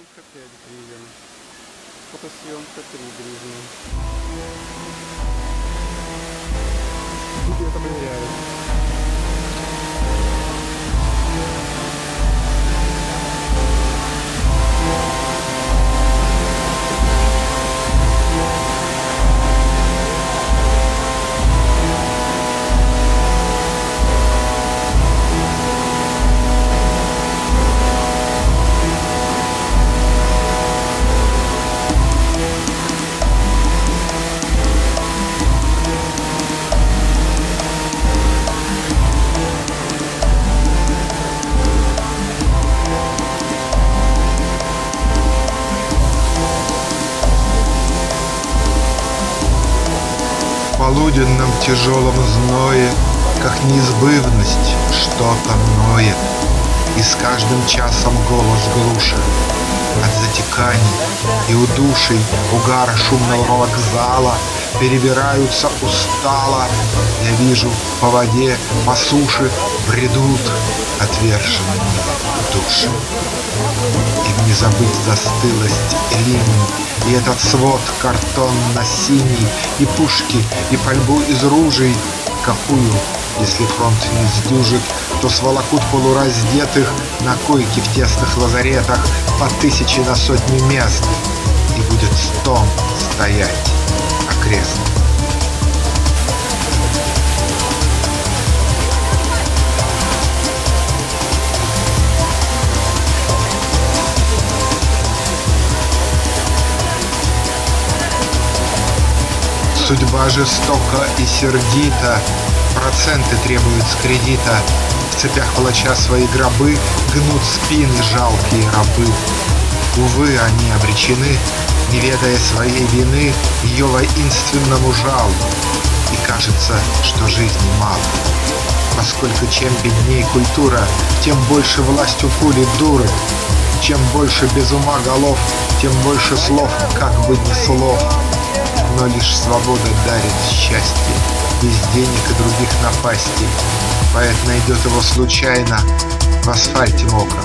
Фотосъемка 5 гривен. Фотосъемка 3 гривны. Люди это проверяют. Полуденном тяжелом зное, Как неизбывность, что-то ноет, И с каждым часом голос глуше. От затеканий и удушей Угара шумного вокзала Перебираются устало. Я вижу по воде, по суше Бредут отверженные души. Им не забыть застылость линий И этот свод картонно-синий И пушки, и пальбу из ружей Какую, если фронт не сдюжит То сволокут полураздетых На койке в тесных лазаретах По тысяче на сотни мест И будет стон стоять окрест. Судьба жестока и сердита, Проценты требуют с кредита, В цепях палача свои гробы Гнут спины жалкие рабы. Увы, они обречены, Не ведая своей вины, Ее воинственному жалу. И кажется, что жизни мало. Поскольку чем бедней культура, Тем больше власть у пули дуры. Чем больше без ума голов, Тем больше слов, как бы ни слов. Но лишь свобода дарит счастье, Без денег и других напастей. Поэт найдет его случайно В асфальте мокром,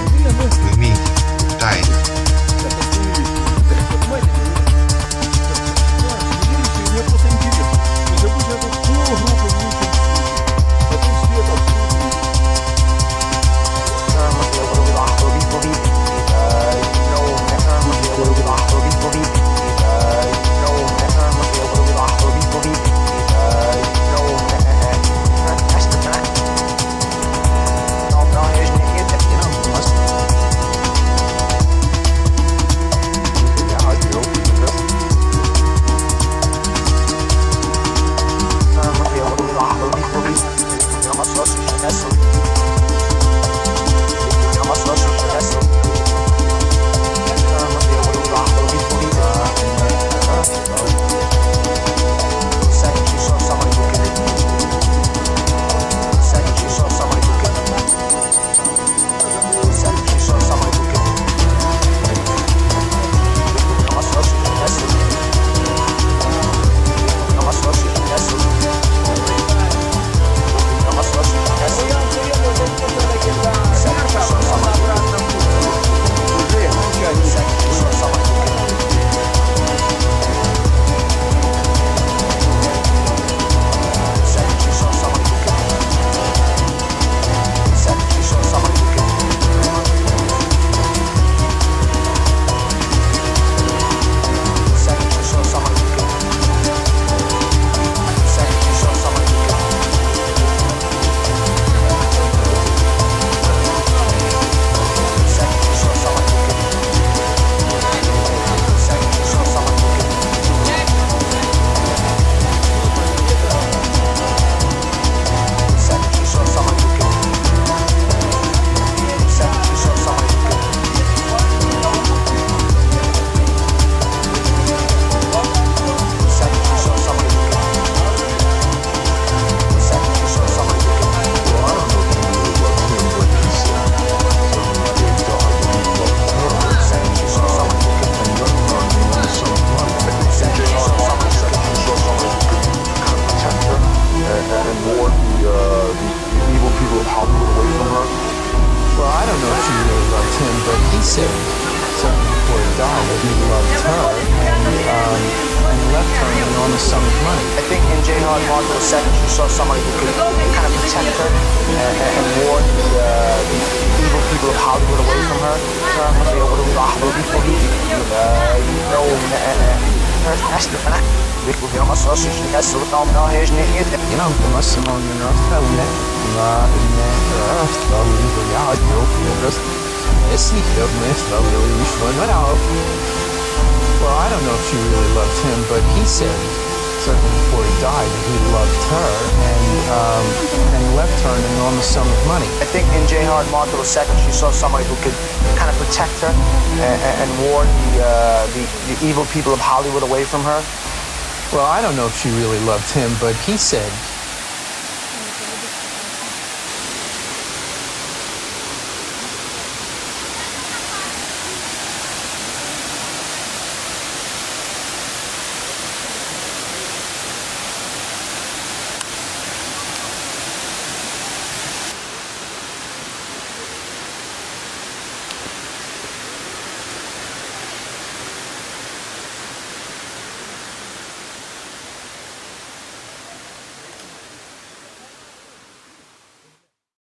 в мире тайно. on the sum of money. I think in Jane Hard Mark II, you saw somebody who could kind of protect her and, and ward the, uh, the evil people of Hollywood away from her. بيكوا في مصر أصلا يكسر Well, I don't know if she really loved him, but he said, certainly before he died, that he loved her and, um, and left her an enormous sum of money. I think in Jane Hard Mark II, she saw somebody who could kind of protect her and, and ward the, uh, the, the evil people of Hollywood away from her. Well, I don't know if she really loved him, but he said